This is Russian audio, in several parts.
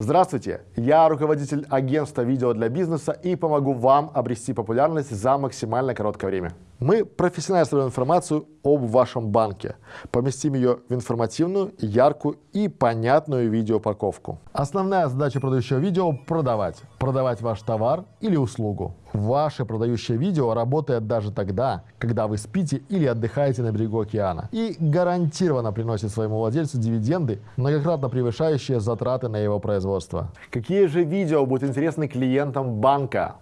Здравствуйте, я руководитель агентства видео для бизнеса и помогу вам обрести популярность за максимально короткое время. Мы профессионально собираем информацию об вашем банке, поместим ее в информативную, яркую и понятную видеоупаковку. Основная задача продающего видео – продавать. Продавать ваш товар или услугу. Ваше продающее видео работает даже тогда, когда вы спите или отдыхаете на берегу океана и гарантированно приносит своему владельцу дивиденды, многократно превышающие затраты на его производство. Какие же видео будут интересны клиентам банка?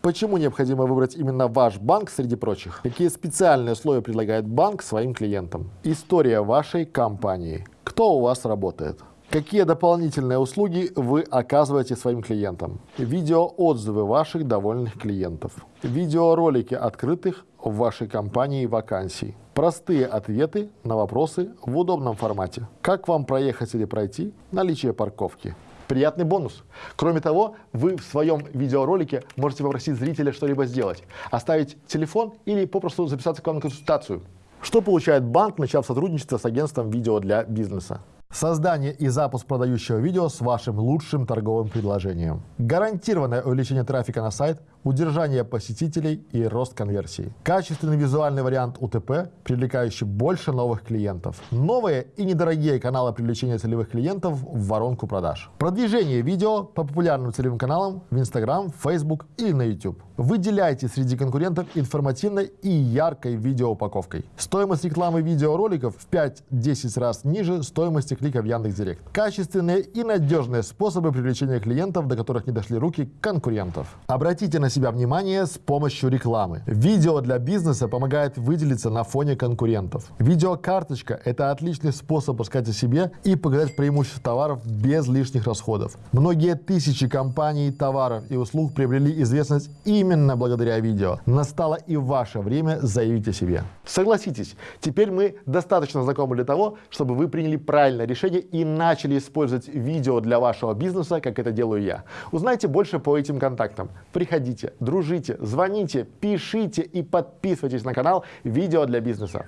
Почему необходимо выбрать именно ваш банк среди прочих? Какие специальные условия предлагает банк своим клиентам? История вашей компании. Кто у вас работает? Какие дополнительные услуги вы оказываете своим клиентам? Видеоотзывы ваших довольных клиентов. Видеоролики открытых в вашей компании вакансий. Простые ответы на вопросы в удобном формате. Как вам проехать или пройти? Наличие парковки приятный бонус. Кроме того, вы в своем видеоролике можете попросить зрителя что-либо сделать, оставить телефон или попросту записаться к вам на консультацию. Что получает банк, начав сотрудничество с агентством видео для бизнеса? Создание и запуск продающего видео с вашим лучшим торговым предложением. Гарантированное увеличение трафика на сайт, удержание посетителей и рост конверсии. Качественный визуальный вариант УТП, привлекающий больше новых клиентов. Новые и недорогие каналы привлечения целевых клиентов в воронку продаж. Продвижение видео по популярным целевым каналам в Instagram, Facebook или на YouTube. Выделяйте среди конкурентов информативной и яркой видеоупаковкой. Стоимость рекламы видеороликов в 5-10 раз ниже стоимости клика в Яндекс.Директ. Качественные и надежные способы привлечения клиентов, до которых не дошли руки конкурентов. Обратите на себя внимание с помощью рекламы. Видео для бизнеса помогает выделиться на фоне конкурентов. Видеокарточка – это отличный способ рассказать о себе и показать преимущества товаров без лишних расходов. Многие тысячи компаний, товаров и услуг приобрели известность именно именно благодаря видео. Настало и ваше время заявить о себе. Согласитесь, теперь мы достаточно знакомы для того, чтобы вы приняли правильное решение и начали использовать видео для вашего бизнеса, как это делаю я. Узнайте больше по этим контактам. Приходите, дружите, звоните, пишите и подписывайтесь на канал «Видео для бизнеса».